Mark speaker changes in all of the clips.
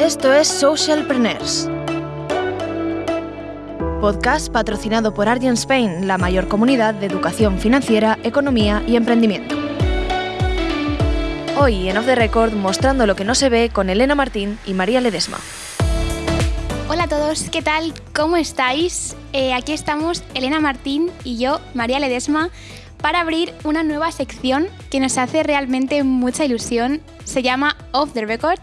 Speaker 1: Esto es Socialpreneurs. Podcast patrocinado por Argent Spain, la mayor comunidad de educación financiera, economía y emprendimiento. Hoy en Off the Record mostrando lo que no se ve con Elena Martín y María Ledesma.
Speaker 2: Hola a todos, ¿qué tal? ¿Cómo estáis? Eh, aquí estamos Elena Martín y yo, María Ledesma, para abrir una nueva sección que nos hace realmente mucha ilusión. Se llama Off the Record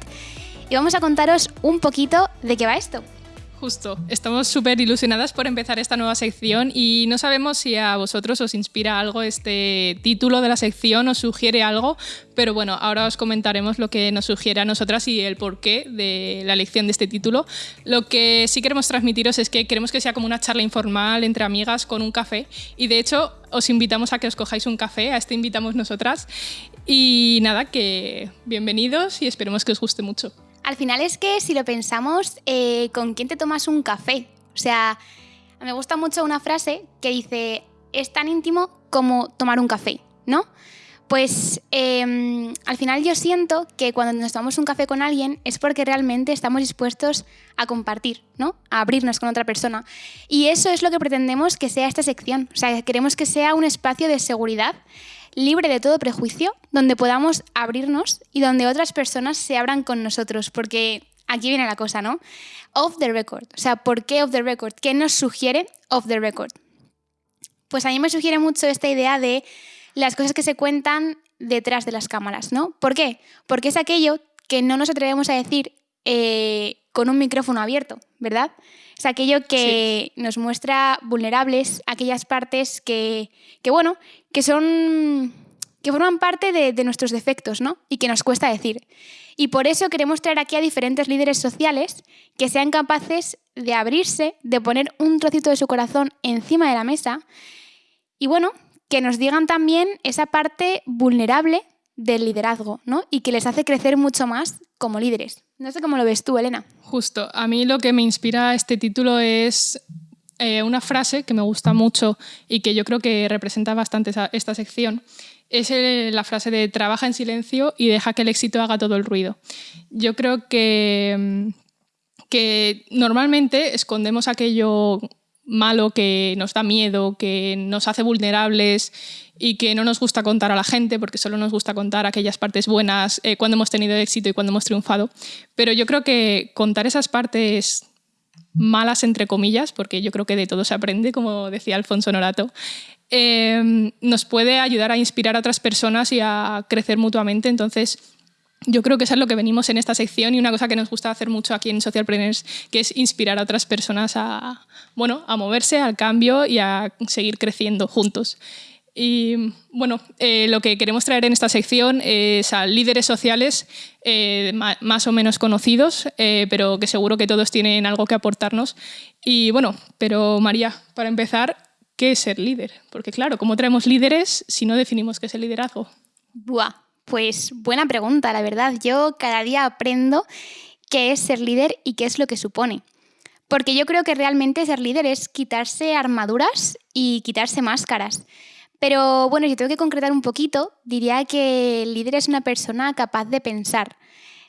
Speaker 2: y vamos a contaros un poquito de qué va esto.
Speaker 3: Justo, estamos súper ilusionadas por empezar esta nueva sección y no sabemos si a vosotros os inspira algo este título de la sección, os sugiere algo, pero bueno, ahora os comentaremos lo que nos sugiere a nosotras y el porqué de la elección de este título. Lo que sí queremos transmitiros es que queremos que sea como una charla informal entre amigas con un café y de hecho os invitamos a que os cojáis un café, a este invitamos nosotras y nada, que bienvenidos y esperemos que os guste mucho.
Speaker 2: Al final es que si lo pensamos, eh, ¿con quién te tomas un café? O sea, me gusta mucho una frase que dice, es tan íntimo como tomar un café, ¿no? Pues em, al final yo siento que cuando nos tomamos un café con alguien es porque realmente estamos dispuestos a compartir, ¿no? A abrirnos con otra persona. Y eso es lo que pretendemos que sea esta sección. O sea, queremos que sea un espacio de seguridad libre de todo prejuicio, donde podamos abrirnos y donde otras personas se abran con nosotros, porque aquí viene la cosa, ¿no? Off the record. O sea, ¿por qué off the record? ¿Qué nos sugiere off the record? Pues a mí me sugiere mucho esta idea de las cosas que se cuentan detrás de las cámaras, ¿no? ¿Por qué? Porque es aquello que no nos atrevemos a decir eh, con un micrófono abierto, ¿verdad? Es aquello que nos muestra vulnerables, aquellas partes que, que, bueno, que son que forman parte de, de, nuestros defectos, ¿no? Y que nos cuesta decir. Y por eso queremos traer aquí a diferentes líderes sociales que sean capaces de abrirse, de poner un trocito de su corazón encima de la mesa y bueno, que nos digan también esa parte vulnerable del liderazgo, ¿no? Y que les hace crecer mucho más como líderes. No sé cómo lo ves tú, Elena.
Speaker 3: Justo, a mí lo que me inspira este título es eh, una frase que me gusta mucho y que yo creo que representa bastante esta sección. Es la frase de trabaja en silencio y deja que el éxito haga todo el ruido. Yo creo que, mm, que normalmente escondemos aquello malo que nos da miedo, que nos hace vulnerables y que no nos gusta contar a la gente porque solo nos gusta contar aquellas partes buenas eh, cuando hemos tenido éxito y cuando hemos triunfado. Pero yo creo que contar esas partes malas, entre comillas, porque yo creo que de todo se aprende, como decía Alfonso Norato, eh, nos puede ayudar a inspirar a otras personas y a crecer mutuamente. Entonces, yo creo que eso es lo que venimos en esta sección y una cosa que nos gusta hacer mucho aquí en Socialpreneurs, que es inspirar a otras personas a, bueno, a moverse, al cambio y a seguir creciendo juntos. Y bueno, eh, lo que queremos traer en esta sección es a líderes sociales eh, más o menos conocidos, eh, pero que seguro que todos tienen algo que aportarnos. Y bueno, pero María, para empezar, ¿qué es ser líder? Porque claro, ¿cómo traemos líderes si no definimos qué es el liderazgo?
Speaker 2: Buah, pues buena pregunta, la verdad. Yo cada día aprendo qué es ser líder y qué es lo que supone. Porque yo creo que realmente ser líder es quitarse armaduras y quitarse máscaras. Pero bueno, si tengo que concretar un poquito, diría que el líder es una persona capaz de pensar,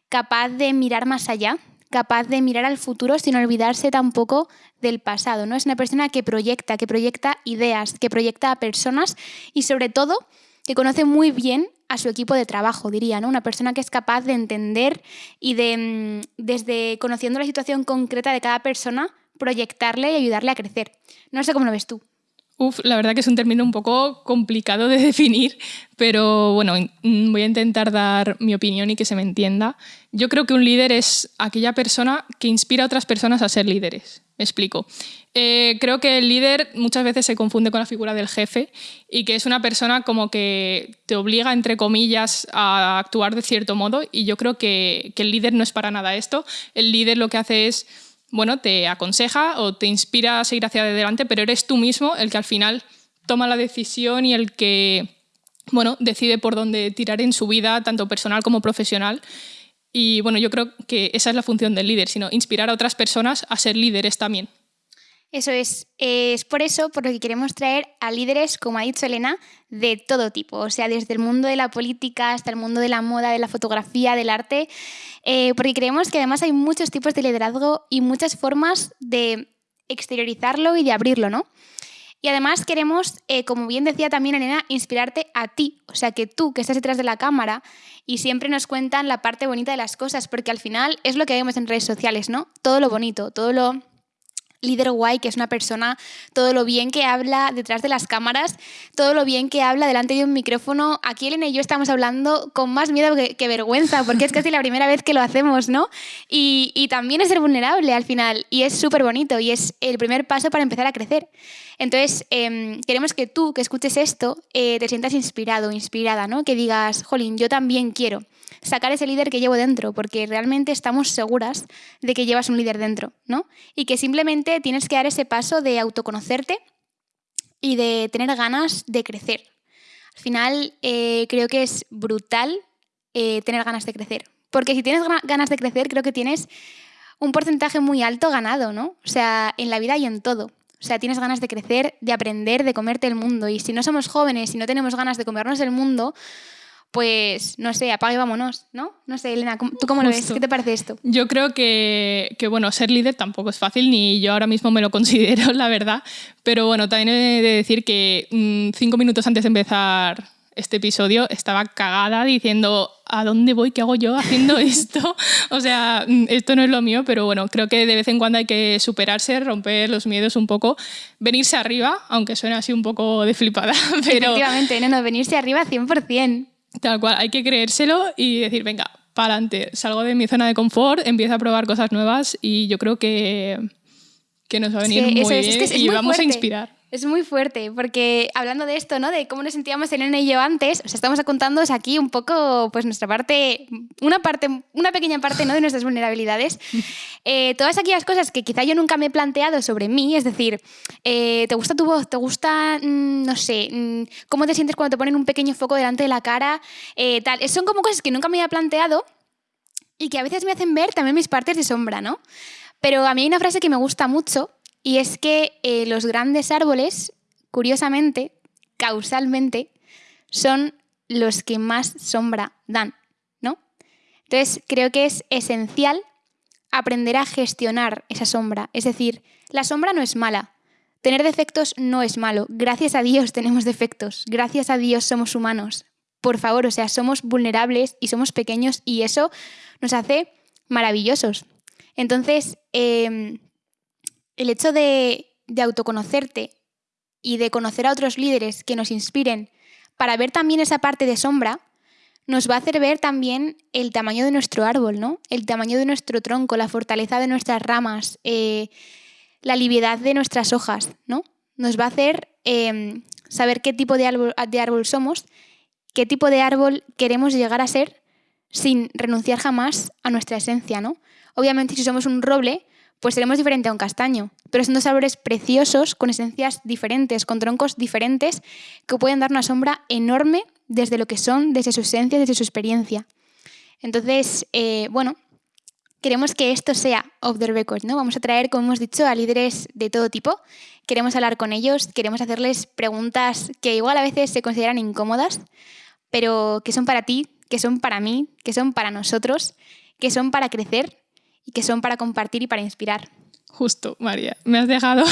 Speaker 2: capaz de mirar más allá, capaz de mirar al futuro sin olvidarse tampoco del pasado. ¿no? Es una persona que proyecta, que proyecta ideas, que proyecta a personas y sobre todo que conoce muy bien a su equipo de trabajo, diría, ¿no? Una persona que es capaz de entender y de, mm, desde conociendo la situación concreta de cada persona, proyectarle y ayudarle a crecer. No sé cómo lo ves tú.
Speaker 3: La verdad que es un término un poco complicado de definir, pero bueno, mm, voy a intentar dar mi opinión y que se me entienda. Yo creo que un líder es aquella persona que inspira a otras personas a ser líderes. Me explico. Eh, creo que el líder muchas veces se confunde con la figura del jefe y que es una persona como que te obliga, entre comillas, a actuar de cierto modo y yo creo que el líder no es para nada esto. El líder lo que hace es bueno, te aconseja o te inspira a seguir hacia adelante, pero eres tú mismo el que al final toma la decisión y el que, bueno, decide por dónde tirar en su vida, tanto personal como profesional. Y bueno, yo creo que esa es la función del líder, sino inspirar a otras personas a ser líderes también.
Speaker 2: Eso es, es por eso por lo que queremos traer a líderes, como ha dicho Elena, de todo tipo, o sea, desde el mundo de la política hasta el mundo de la moda, de la fotografía, del arte, eh, porque creemos que además hay muchos tipos de liderazgo y muchas formas de exteriorizarlo y de abrirlo, ¿no? Y además queremos, eh, como bien decía también Elena, inspirarte a ti, o sea, que tú que estás detrás de la cámara y siempre nos cuentan la parte bonita de las cosas, porque al final es lo que vemos en redes sociales, ¿no? Todo lo bonito, todo lo líder guay, que es una persona, todo lo bien que habla detrás de las cámaras, todo lo bien que habla delante de un micrófono. Aquí Elena y yo estamos hablando con más miedo que, vergüenza, porque es casi la primera vez que lo hacemos, ¿no? Y, también es ser vulnerable al final, y es súper bonito, y es el primer paso para empezar a crecer. Entonces, em, queremos que tú, que escuches esto, eh, te sientas inspirado, inspirada, ¿no? Que digas, jolín, yo también quiero sacar ese líder que llevo dentro, porque realmente estamos seguras de que llevas un líder dentro, ¿no? Y que simplemente tienes que dar ese paso de autoconocerte y de tener ganas de crecer. Al final, eh, creo que es brutal eh, tener ganas de crecer, porque si tienes ganas de crecer, creo que tienes un porcentaje muy alto ganado, ¿no? O sea, en la vida y en todo. O sea, tienes ganas de crecer, de aprender, de comerte el mundo. Y si no somos jóvenes y no tenemos ganas de comernos el mundo, pues no sé, apague y vámonos, ¿no? No sé, Elena, ¿tú cómo lo ves? ¿Qué te parece esto?
Speaker 3: Yo creo que, bueno, ser líder tampoco es fácil, ni yo ahora mismo me lo considero, la verdad. Pero bueno, también he de decir que mm, cinco minutos antes de empezar este episodio estaba cagada diciendo ¿a dónde voy? ¿Qué hago yo haciendo esto? o sea, mm, esto no es lo mío, pero bueno, creo que de vez en cuando hay que superarse, romper los miedos un poco, venirse arriba, aunque suene así un poco de flipada. Pero...
Speaker 2: Efectivamente, no, no, venirse arriba 100%.
Speaker 3: Tal cual, hay que creérselo y decir, venga, para adelante, salgo de mi zona de confort, empiezo a probar cosas nuevas y yo creo que, que nos va a venir muy bien y vamos a inspirar.
Speaker 2: Es muy fuerte, porque hablando de esto, ¿no? De cómo nos sentíamos Elena y yo antes, os estamos contando aquí un poco, pues nuestra parte, una parte, una pequeña parte, ¿no? De nuestras vulnerabilidades. Eh, todas aquellas cosas que quizá yo nunca me he planteado sobre mí, es decir, eh, ¿te gusta tu voz? ¿Te gusta, mm, no sé, mm, cómo te sientes cuando te ponen un pequeño foco delante de la cara? Eh, tal. Son como cosas que nunca me había planteado y que a veces me hacen ver también mis partes de sombra, ¿no? Pero a mí hay una frase que me gusta mucho y es que eh, los grandes árboles, curiosamente, causalmente, son los que más sombra dan, ¿no? Entonces, creo que es esencial aprender a gestionar esa sombra. Es decir, la sombra no es mala. Tener defectos no es malo. Gracias a Dios tenemos defectos. Gracias a Dios somos humanos. Por favor, o sea, somos vulnerables y somos pequeños y eso nos hace maravillosos. Entonces, em, el hecho de, autoconocerte y de conocer a otros líderes que nos inspiren para ver también esa parte de sombra, nos va a hacer ver también el tamaño de nuestro árbol, ¿no? El tamaño de nuestro tronco, la fortaleza de nuestras ramas, eh, la liviedad de nuestras hojas, ¿no? Nos va a hacer em, saber qué tipo de árbol, de árbol somos, qué tipo de árbol queremos llegar a ser sin renunciar jamás a nuestra esencia, ¿no? Obviamente, si somos un roble, pues seremos diferente a un castaño. Pero son dos árboles preciosos, con esencias diferentes, con troncos diferentes, que pueden dar una sombra enorme desde lo que son, desde su esencia, desde su experiencia. Entonces, eh, bueno, queremos que esto sea off the record, ¿no? Vamos a traer, como hemos dicho, a líderes de todo tipo. Queremos hablar con ellos, queremos hacerles preguntas que igual a veces se consideran incómodas, pero que son para ti, que son para mí, que son para nosotros, que son para crecer y que son para compartir y para inspirar.
Speaker 3: Justo, María, me has dejado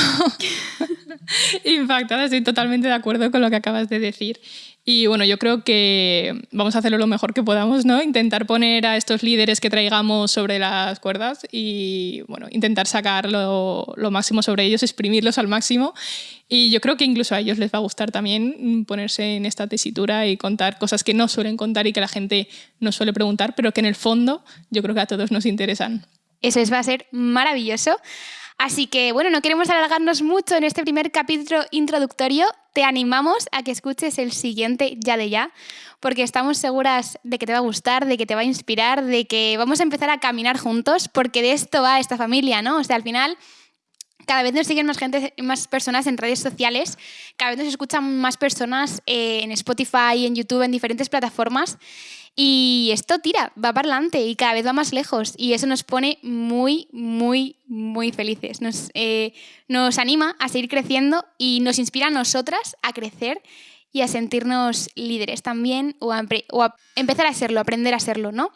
Speaker 3: impactada, estoy totalmente de acuerdo con lo que acabas de decir. Y bueno, yo creo que vamos a hacerlo lo mejor que podamos, ¿no? Intentar poner a estos líderes que traigamos sobre las cuerdas y bueno, intentar sacar lo, lo máximo sobre ellos, exprimirlos al máximo. Y yo creo que incluso a ellos les va a gustar también ponerse en esta tesitura y contar cosas que no suelen contar y que la gente no suele preguntar, pero que en el fondo yo creo que a todos nos interesan.
Speaker 2: Eso es, va a ser maravilloso. Así que, bueno, no queremos alargarnos mucho en este primer capítulo introductorio. Te animamos a que escuches el siguiente ya de ya, porque estamos seguras de que te va a gustar, de que te va a inspirar, de que vamos a empezar a caminar juntos, porque de esto va esta familia, ¿no? O sea, al final cada vez nos siguen más gente, más personas en redes sociales, cada vez nos escuchan más personas eh, en Spotify, en YouTube, en diferentes plataformas. Y esto tira, va para adelante y cada vez va más lejos. Y eso nos pone muy, muy, muy felices. Nos, eh, nos anima a seguir creciendo y nos inspira a nosotras a crecer y a sentirnos líderes también o o a empezar a serlo, aprender a serlo, ¿no?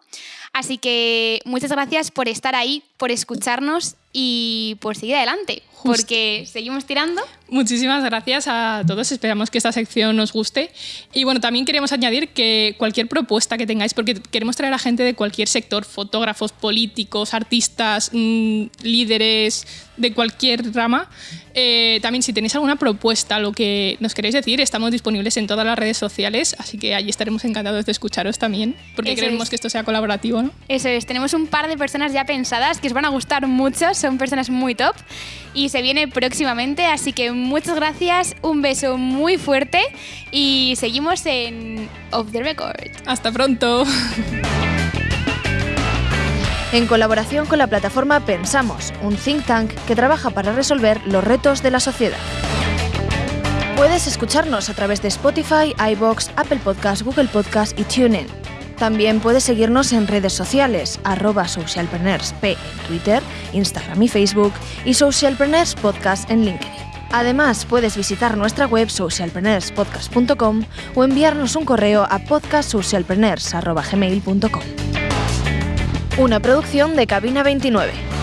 Speaker 2: Así que muchas gracias por estar ahí, por escucharnos y por seguir adelante, porque seguimos tirando.
Speaker 3: Muchísimas gracias a todos, esperamos que esta sección os guste. Y bueno, también queremos añadir que cualquier propuesta que tengáis, porque queremos traer a gente de cualquier sector, fotógrafos, políticos, artistas, mmm, líderes, de cualquier rama, eh, también si tenéis alguna propuesta, lo que nos queréis decir, estamos disponibles en todas las redes sociales, así que allí estaremos encantados de escucharos también, porque Eso queremos es. que esto sea colaborativo. ¿No?
Speaker 2: Eso es, tenemos un par de personas ya pensadas que os van a gustar mucho, son personas muy top y se viene próximamente, así que muchas gracias, un beso muy fuerte y seguimos en Off the Record.
Speaker 3: Hasta pronto.
Speaker 1: En colaboración con la plataforma Pensamos, un think tank que trabaja para resolver los retos de la sociedad. Puedes escucharnos a través de Spotify, iBox, Apple Podcast, Google Podcast y TuneIn. También puedes seguirnos en redes sociales, arroba socialpreneursp en Twitter, Instagram y Facebook y Socialpreneurs Podcast en LinkedIn. Además, puedes visitar nuestra web socialpreneurspodcast.com o enviarnos un correo a podcastsocialpreneurs.gmail.com. Una producción de Cabina 29.